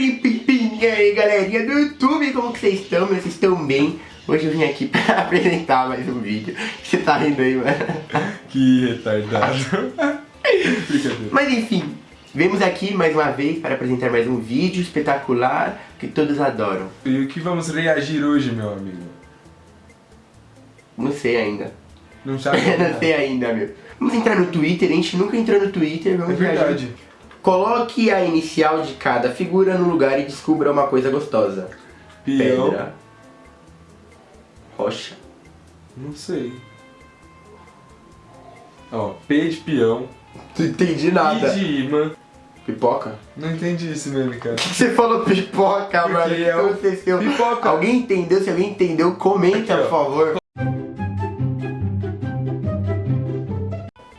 E aí galerinha do YouTube, como que vocês estão? Vocês estão bem? Hoje eu vim aqui pra apresentar mais um vídeo Você tá rindo aí, mano? Que retardado Mas enfim, vemos aqui mais uma vez para apresentar mais um vídeo espetacular que todos adoram E o que vamos reagir hoje, meu amigo? Não sei ainda Não sabe? Não sei ainda, meu Vamos entrar no Twitter, a gente nunca entrou no Twitter, vamos É verdade reagir. Coloque a inicial de cada figura no lugar e descubra uma coisa gostosa Peão Pedra Rocha Não sei Ó, P de peão Não entendi I nada de imã Pipoca? Não entendi esse meme, cara Você falou pipoca, Porque mano. O que é o- aconteceu? Pipoca. Alguém entendeu? Se alguém entendeu, comenta, Aqui, por favor.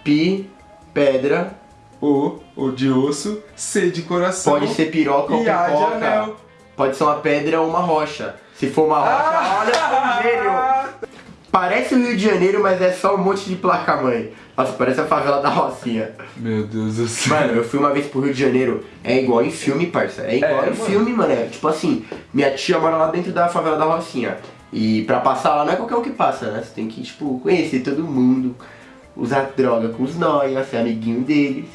Pi, pedra, O, o de osso C de coração pode ser piroca ou A de pipoca. anel Pode ser uma pedra ou uma rocha. Se for uma rocha, Ah! olha que gênio! Parece o Rio de Janeiro, mas é só um monte de placa-mãe. Nossa, parece a favela da Rocinha. Meu Deus do céu Mano, eu fui uma vez pro Rio de Janeiro, é igual em filme, parça. É igual É, em mano. filme, mano. É tipo assim, minha tia mora lá dentro da favela da Rocinha. E pra passar lá não é qualquer um que passa, né? Você tem que, tipo, conhecer todo mundo, usar droga com os nóia, ser amiguinho deles,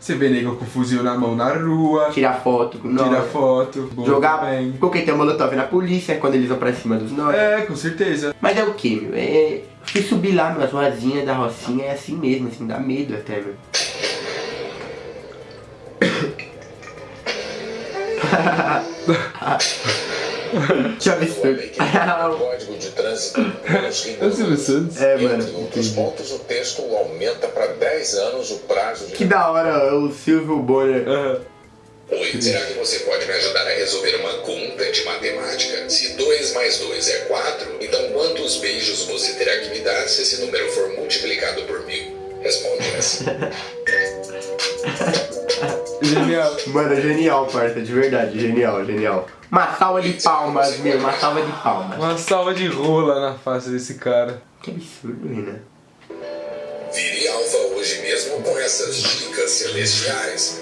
Você vê nego com fuzil na mão na rua tirar foto com Tira nóia, foto jogar também. coquetel molotov na polícia quando eles vão pra cima dos nóia. É, com certeza Mas é o que, meu? É. Se subir lá nas ruazinhas da Rocinha é assim mesmo, assim, dá medo até, meu. Que absurdo. Código de Trânsito É o Silvio Santos É, mano. Entre outros pontos, o texto aumenta para 10 anos o prazo de... Que da hora o Silvio Bonner. Aham. Oi, será que você pode me ajudar a resolver uma conta de matemática? Se 2 mais 2 é 4, então quantos beijos você terá que me dar se esse número for multiplicado por mil? Responde essa. Genial Mano, é genial, parça, de verdade, genial, genial. Uma salva de palmas, meu, uma salva de palmas. Uma salva de rola na face desse cara Que absurdo, Renan. Vire alfa hoje mesmo com essas dicas celestiais.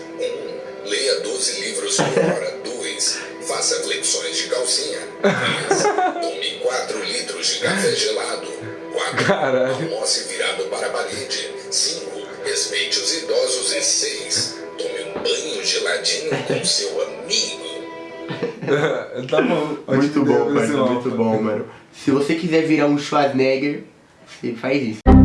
1. Leia 12 livros por hora. 2. Faça flexões de calcinha. 3. Tome 4 litros de café gelado. 4. Caralho. Almoce virado para a parede. 5. Respeite os idosos. E 6. Banho geladinho com seu amigo. Tá bom Muito bom, esse muito bom, mano. Se você quiser virar um Schwarzenegger, você faz isso.